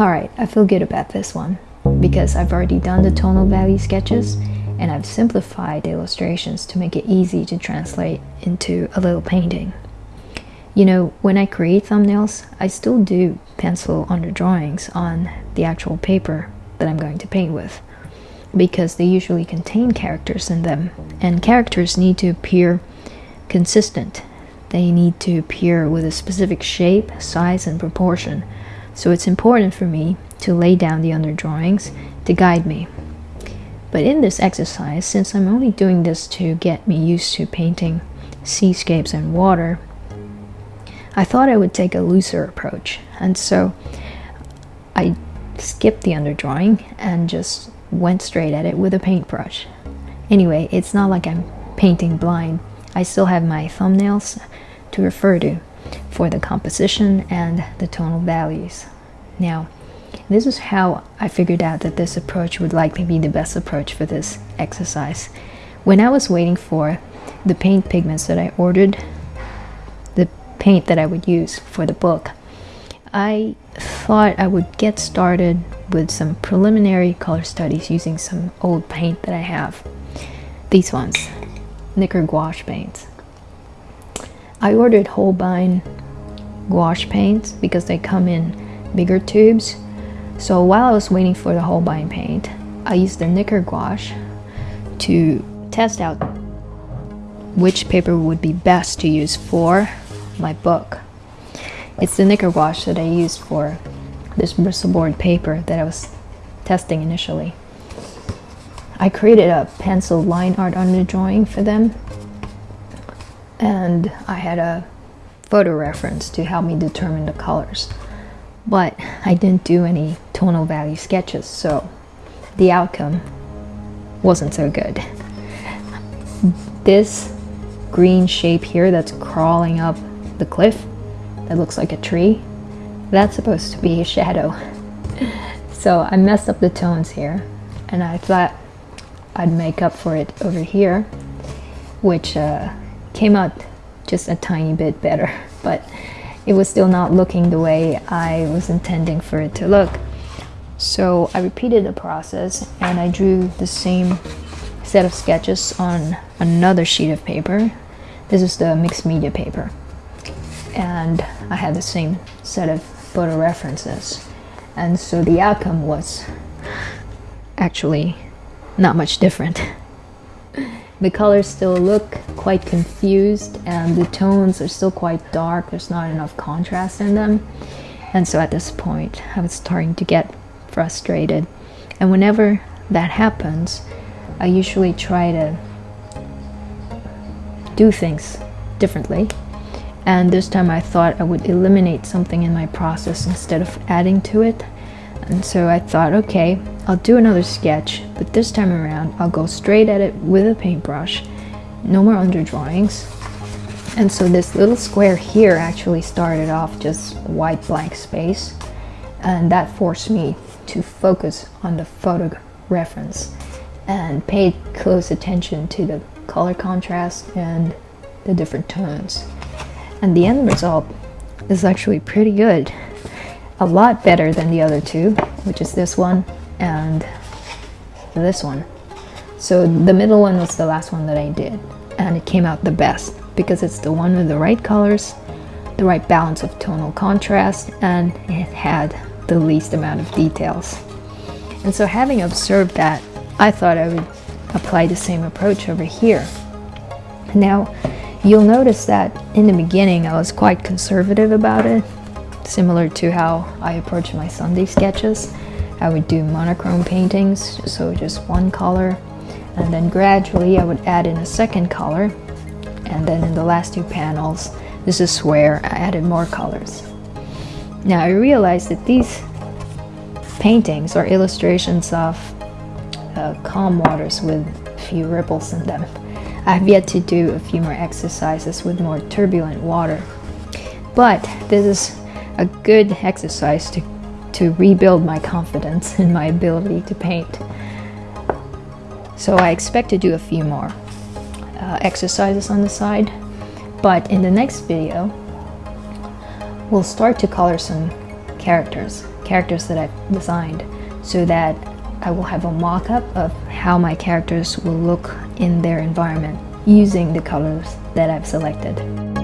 Alright, I feel good about this one because I've already done the tonal value sketches and I've simplified the illustrations to make it easy to translate into a little painting. You know, when I create thumbnails, I still do pencil under drawings on the actual paper that I'm going to paint with because they usually contain characters in them and characters need to appear consistent. They need to appear with a specific shape, size, and proportion. So it's important for me to lay down the underdrawings to guide me. But in this exercise, since I'm only doing this to get me used to painting seascapes and water, I thought I would take a looser approach. And so I skipped the underdrawing and just went straight at it with a paintbrush. Anyway, it's not like I'm painting blind. I still have my thumbnails to refer to for the composition and the tonal values. Now, this is how I figured out that this approach would likely be the best approach for this exercise. When I was waiting for the paint pigments that I ordered, the paint that I would use for the book, I thought I would get started with some preliminary color studies using some old paint that I have. These ones, Nicker gouache paints. I ordered Holbein gouache paints because they come in bigger tubes. So while I was waiting for the Holbein paint, I used the Nicker gouache to test out which paper would be best to use for my book. It's the Nicker gouache that I used for this bristles paper that I was testing initially. I created a pencil line art under drawing for them and I had a photo reference to help me determine the colors. But I didn't do any tonal value sketches, so the outcome wasn't so good. This green shape here that's crawling up the cliff that looks like a tree, that's supposed to be a shadow. So I messed up the tones here and I thought I'd make up for it over here, which uh, came out just a tiny bit better, but it was still not looking the way I was intending for it to look. So I repeated the process and I drew the same set of sketches on another sheet of paper. This is the mixed media paper. And I had the same set of photo references. And so the outcome was actually not much different. The colors still look quite confused and the tones are still quite dark. There's not enough contrast in them. And so at this point, I was starting to get frustrated. And whenever that happens, I usually try to do things differently. And this time I thought I would eliminate something in my process instead of adding to it. And so I thought, okay, I'll do another sketch, but this time around I'll go straight at it with a paintbrush. No more underdrawings. And so this little square here actually started off just white blank space. And that forced me to focus on the photo reference and pay close attention to the color contrast and the different tones. And the end result is actually pretty good a lot better than the other two, which is this one and this one. So the middle one was the last one that I did and it came out the best because it's the one with the right colors, the right balance of tonal contrast, and it had the least amount of details. And so having observed that, I thought I would apply the same approach over here. Now, you'll notice that in the beginning I was quite conservative about it similar to how I approach my Sunday sketches. I would do monochrome paintings, so just one color, and then gradually I would add in a second color, and then in the last two panels, this is where I added more colors. Now I realized that these paintings are illustrations of uh, calm waters with few ripples in them. I have yet to do a few more exercises with more turbulent water. But this is a good exercise to, to rebuild my confidence in my ability to paint. So I expect to do a few more uh, exercises on the side, but in the next video, we'll start to color some characters, characters that I've designed, so that I will have a mock-up of how my characters will look in their environment using the colors that I've selected.